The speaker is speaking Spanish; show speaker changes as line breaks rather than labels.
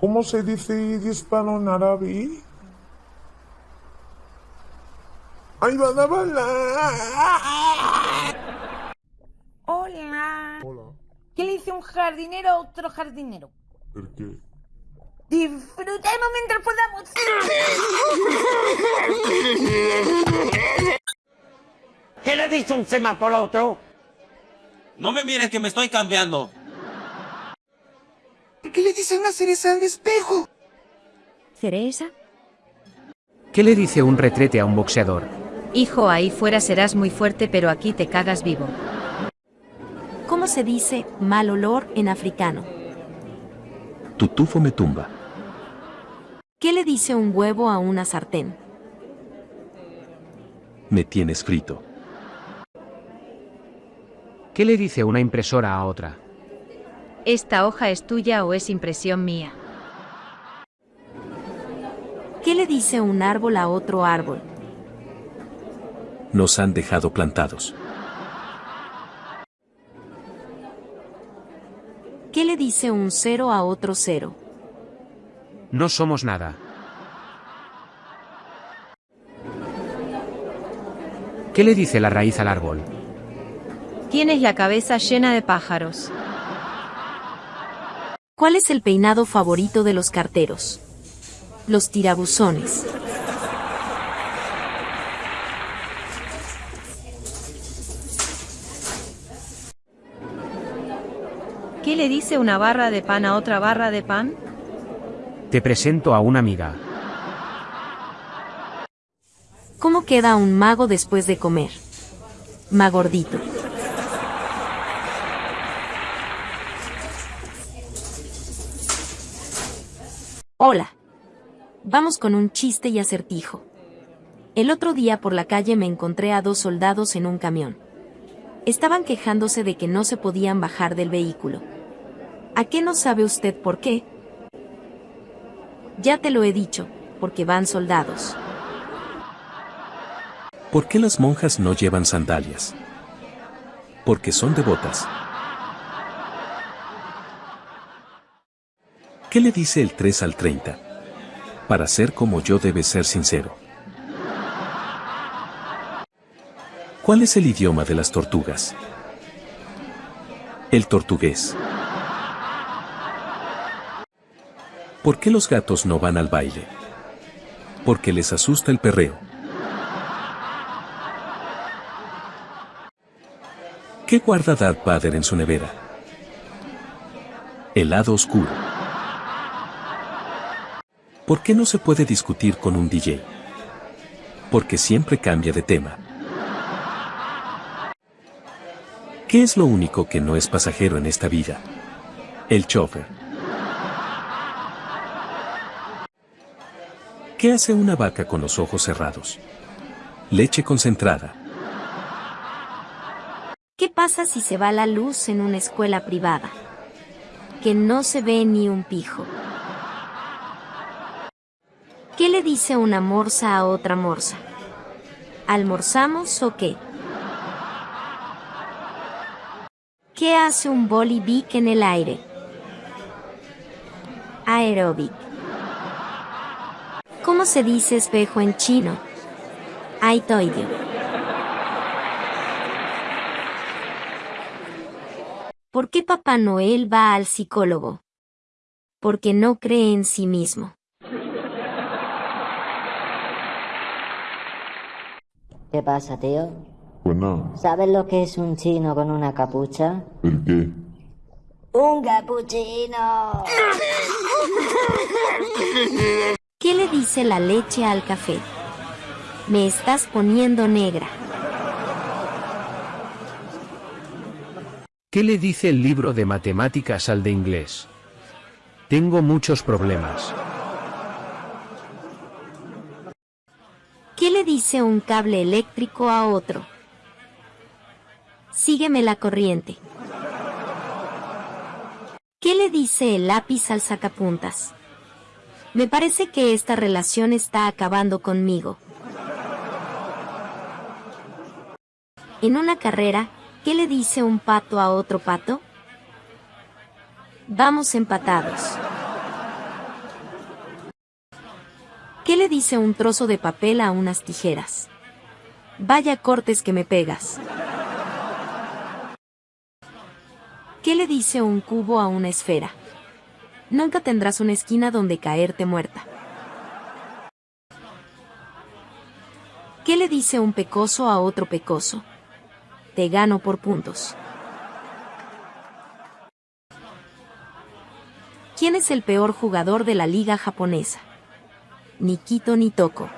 ¿Cómo se dice disparo en árabe? ¡Ay, van a bailar!
Hola.
Hola.
¿Qué le dice un jardinero a otro jardinero?
¿El qué?
Disfrutemos mientras podamos.
¿Qué le dice un semáforo a otro?
No me mires que me estoy cambiando.
¿Qué le dice una cereza al espejo?
¿Cereza?
¿Qué le dice un retrete a un boxeador?
Hijo, ahí fuera serás muy fuerte, pero aquí te cagas vivo.
¿Cómo se dice mal olor en africano?
Tutufo me tumba.
¿Qué le dice un huevo a una sartén?
Me tienes frito.
¿Qué le dice una impresora a otra?
¿Esta hoja es tuya o es impresión mía?
¿Qué le dice un árbol a otro árbol?
Nos han dejado plantados.
¿Qué le dice un cero a otro cero?
No somos nada. ¿Qué le dice la raíz al árbol?
Tienes la cabeza llena de pájaros.
¿Cuál es el peinado favorito de los carteros? Los tirabuzones.
¿Qué le dice una barra de pan a otra barra de pan?
Te presento a una amiga.
¿Cómo queda un mago después de comer? Magordito. Hola. Vamos con un chiste y acertijo. El otro día por la calle me encontré a dos soldados en un camión. Estaban quejándose de que no se podían bajar del vehículo. ¿A qué no sabe usted por qué? Ya te lo he dicho, porque van soldados.
¿Por qué las monjas no llevan sandalias? Porque son devotas. ¿Qué le dice el 3 al 30? Para ser como yo debe ser sincero. ¿Cuál es el idioma de las tortugas? El tortugués. ¿Por qué los gatos no van al baile? Porque les asusta el perreo. ¿Qué guarda Darth Vader en su nevera? Helado oscuro. ¿Por qué no se puede discutir con un DJ? Porque siempre cambia de tema. ¿Qué es lo único que no es pasajero en esta vida? El chofer. ¿Qué hace una vaca con los ojos cerrados? Leche concentrada.
¿Qué pasa si se va la luz en una escuela privada? Que no se ve ni un pijo. ¿Qué le dice una morsa a otra morsa? ¿Almorzamos o qué? ¿Qué hace un bolivic en el aire? Aeróbic. ¿Cómo se dice espejo en chino? Aitoidio. ¿Por qué Papá Noel va al psicólogo? Porque no cree en sí mismo.
¿Qué pasa, tío?
Pues nada.
¿Sabes lo que es un chino con una capucha?
¿El qué?
¡Un capuchino!
¿Qué le dice la leche al café? Me estás poniendo negra.
¿Qué le dice el libro de matemáticas al de inglés? Tengo muchos problemas.
¿Qué le dice un cable eléctrico a otro? Sígueme la corriente. ¿Qué le dice el lápiz al sacapuntas? Me parece que esta relación está acabando conmigo. En una carrera, ¿qué le dice un pato a otro pato? Vamos empatados. ¿Qué le dice un trozo de papel a unas tijeras? Vaya cortes que me pegas. ¿Qué le dice un cubo a una esfera? Nunca tendrás una esquina donde caerte muerta. ¿Qué le dice un pecoso a otro pecoso? Te gano por puntos. ¿Quién es el peor jugador de la liga japonesa? Ni Quito ni Toco.